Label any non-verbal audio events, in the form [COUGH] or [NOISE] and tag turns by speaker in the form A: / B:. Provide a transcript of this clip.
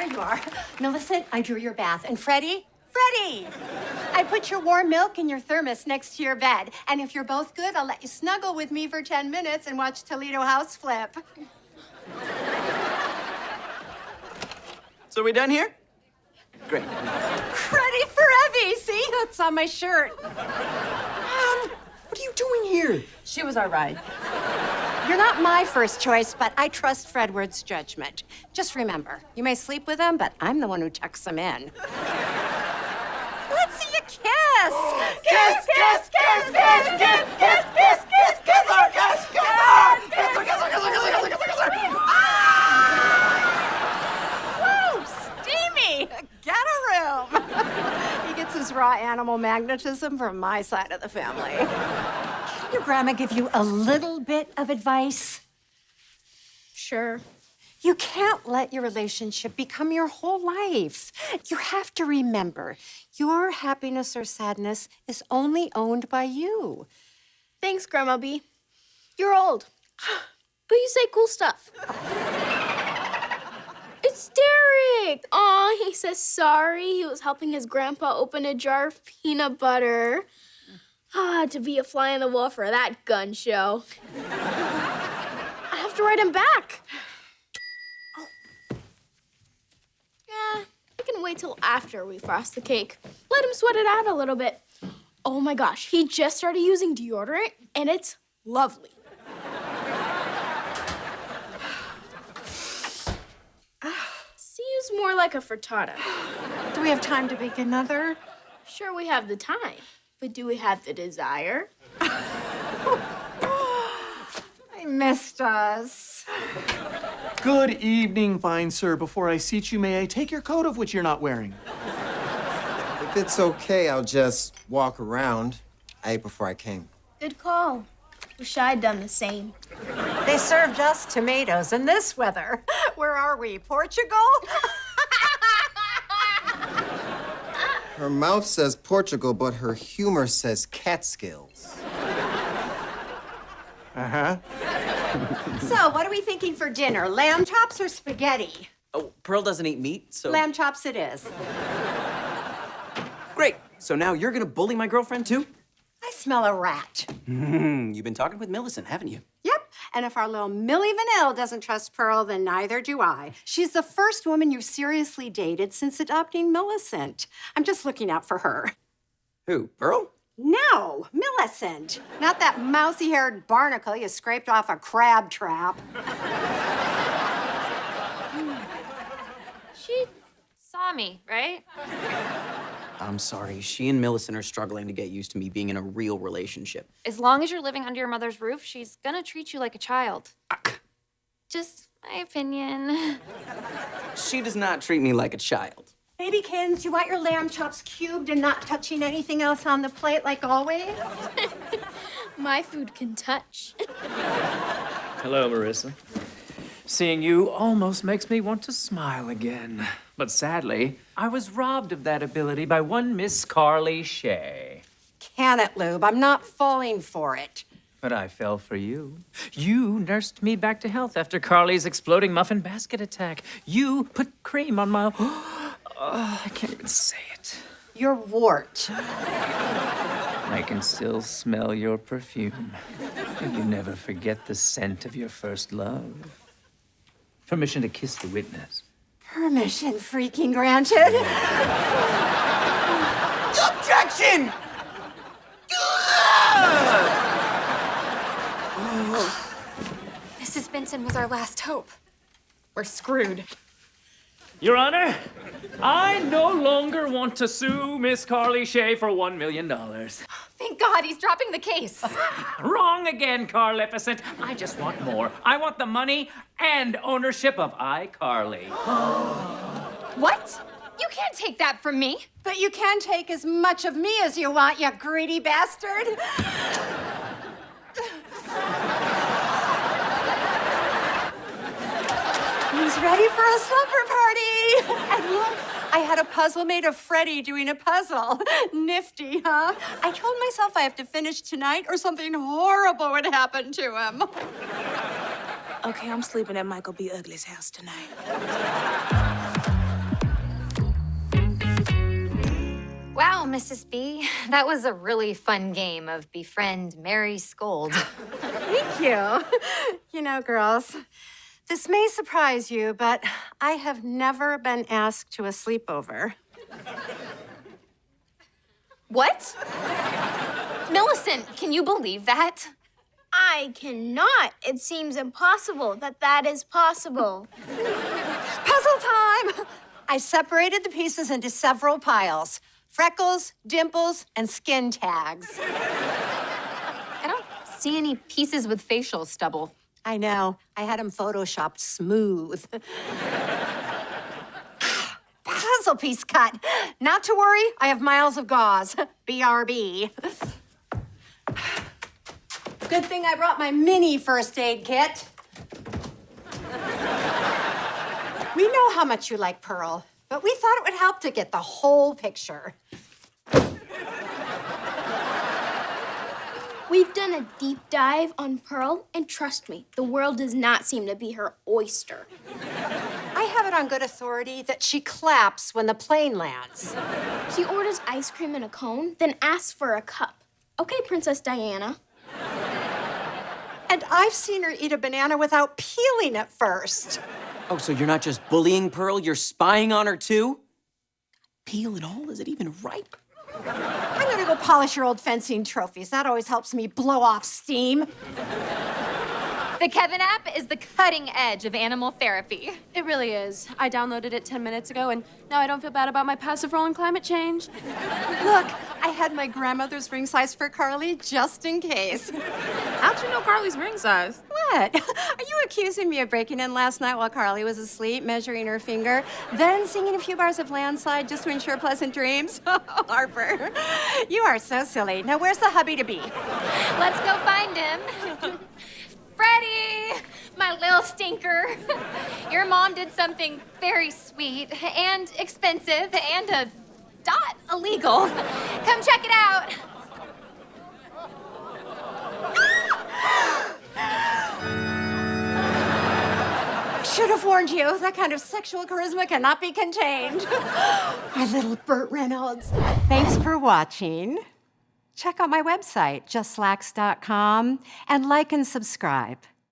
A: there you are. Millicent, I drew your bath. And Freddie? Freddie! I put your warm milk in your thermos next to your bed. And if you're both good, I'll let you snuggle with me for 10 minutes and watch Toledo House flip.
B: So are we done here? Great.
A: Ready for Evie. See? It's on my shirt.
B: Mom, what are you doing here?
C: She was our ride.
A: You're not my first choice, but I trust Fredward's judgment. Just remember, you may sleep with him, but I'm the one who tucks him in. Let's see you kiss.
B: Kiss, kiss, kiss, kiss, kiss, kiss, kiss, kiss, kiss her, kiss, kiss her, kiss her, kiss her, kiss her, kiss her, kiss her, kiss her.
A: Woo, steamy. Get a room. he gets his raw animal magnetism from my side of the family. Can your grandma give you a little bit of advice?
D: Sure.
A: You can't let your relationship become your whole life. You have to remember your happiness or sadness is only owned by you.
D: Thanks, Grandma B. You're old, [GASPS] but you say cool stuff. [LAUGHS] it's Derek. Aw, he says sorry. He was helping his grandpa open a jar of peanut butter. Ah, to be a fly on the wall for that gun show. I have to write him back. Oh. Yeah, I can wait till after we frost the cake. Let him sweat it out a little bit. Oh my gosh, he just started using deodorant and it's lovely. [SIGHS] Seems more like a frittata.
A: Do we have time to bake another?
D: Sure, we have the time, but do we have the desire? [LAUGHS]
A: I missed us.
E: Good evening, fine sir. Before I seat you, may I take your coat of which you're not wearing?
F: If it's okay, I'll just walk around. I ate before I came.
D: Good call. Wish I'd done the same.
A: They served us tomatoes in this weather. [LAUGHS] Where are we? Portugal? [LAUGHS]
F: Her mouth says Portugal, but her humor says Catskills.
E: Uh-huh. [LAUGHS]
A: so, what are we thinking for dinner? Lamb chops or spaghetti?
B: Oh, Pearl doesn't eat meat, so...
A: Lamb chops it is.
B: Great. So now you're gonna bully my girlfriend, too?
A: I smell a rat.
B: Hmm, you've been talking with Millicent, haven't you?
A: Yep. And if our little Millie Vanilli doesn't trust Pearl, then neither do I. She's the first woman you've seriously dated since adopting Millicent. I'm just looking out for her.
B: Who, Pearl?
A: No, Millicent. Not that mousy haired barnacle you scraped off a crab trap.
G: She saw me, right?
B: I'm sorry. She and Millicent are struggling to get used to me being in a real relationship.
G: As long as you're living under your mother's roof, she's gonna treat you like a child. Ah. Just my opinion. [LAUGHS]
B: She does not treat me like a child.
A: Babykins, you want your lamb chops cubed and not touching anything else on the plate like always? [LAUGHS]
D: My food can touch. [LAUGHS]
H: Hello, Marissa. Seeing you almost makes me want to smile again. But sadly, I was robbed of that ability by one Miss Carly Shay.
A: Can it, Lube? I'm not falling for it.
H: But I fell for you. You nursed me back to health after Carly's exploding muffin basket attack. You put cream on my. [GASPS] Oh, I can't even say it.
A: Your wart. [LAUGHS]
H: I can still smell your perfume. You never forget the scent of your first love. Permission to kiss the witness.
A: Permission freaking granted.
B: Objection!
G: Mrs. Benson was our last hope. We're screwed.
H: Your Honor, I no longer want to sue Miss Carly Shay for one million dollars.
G: Thank God he's dropping the case. [LAUGHS]
H: Wrong again, Carlificent. I just want more. I want the money and ownership of iCarly. [GASPS]
G: what? You can't take that from me.
A: But you can take as much of me as you want, you greedy bastard. [LAUGHS] He's ready for a slumber party. And look, I had a puzzle made of Freddie doing a puzzle. [LAUGHS] Nifty, huh? I told myself I have to finish tonight or something horrible would happen to him. [LAUGHS]
C: Okay, I'm sleeping at Michael B. Ugly's house tonight. Wow, Mrs. B, that was a really fun game of befriend, marry, scold. [LAUGHS]
A: Thank you. You know, girls, this may surprise you, but I have never been asked to a sleepover.
C: What? Millicent, can you believe that?
D: I cannot. It seems impossible that that is possible.
A: Puzzle time! I separated the pieces into several piles freckles, dimples, and skin tags.
C: I don't see any pieces with facial stubble.
A: I know. I had him photoshopped smooth. [LAUGHS] Puzzle piece cut. Not to worry, I have miles of gauze. BRB. Good thing I brought my mini first aid kit. We know how much you like Pearl, but we thought it would help to get the whole picture.
D: We've done a deep dive on Pearl, and trust me, the world does not seem to be her oyster.
A: I have it on good authority that she claps when the plane lands.
D: She orders ice cream in a cone, then asks for a cup. Okay, Princess Diana.
A: And I've seen her eat a banana without peeling it first.
B: Oh, so you're not just bullying Pearl, you're spying on her too? Peel and all? Is it even ripe?
A: I'm gonna go polish your old fencing trophies. That always helps me blow off steam.
C: The Kevin app is the cutting edge of animal therapy.
I: It really is. I downloaded it 10 minutes ago, and now I don't feel bad about my passive role in climate change.
A: Look, I had my grandmother's ring size for Carly just in case.
I: How'd you know Carly's ring size?
A: What? [LAUGHS] Are you accusing me of breaking in last night while Carly was asleep, measuring her finger, then singing a few bars of landslide just to ensure pleasant dreams? [LAUGHS] Oh, Harper, you are so silly. Now, where's the hubby to be?
C: Let's go find him. [LAUGHS] Freddie, my little stinker. Your mom did something very sweet and expensive and a dot illegal. Come check it out. [GASPS] [GASPS] [GASPS]
A: Should have warned you. That kind of sexual charisma cannot be contained. [GASPS] my little Burt Reynolds. Thanks for watching. Check out my website, justslacks.com, and like and subscribe.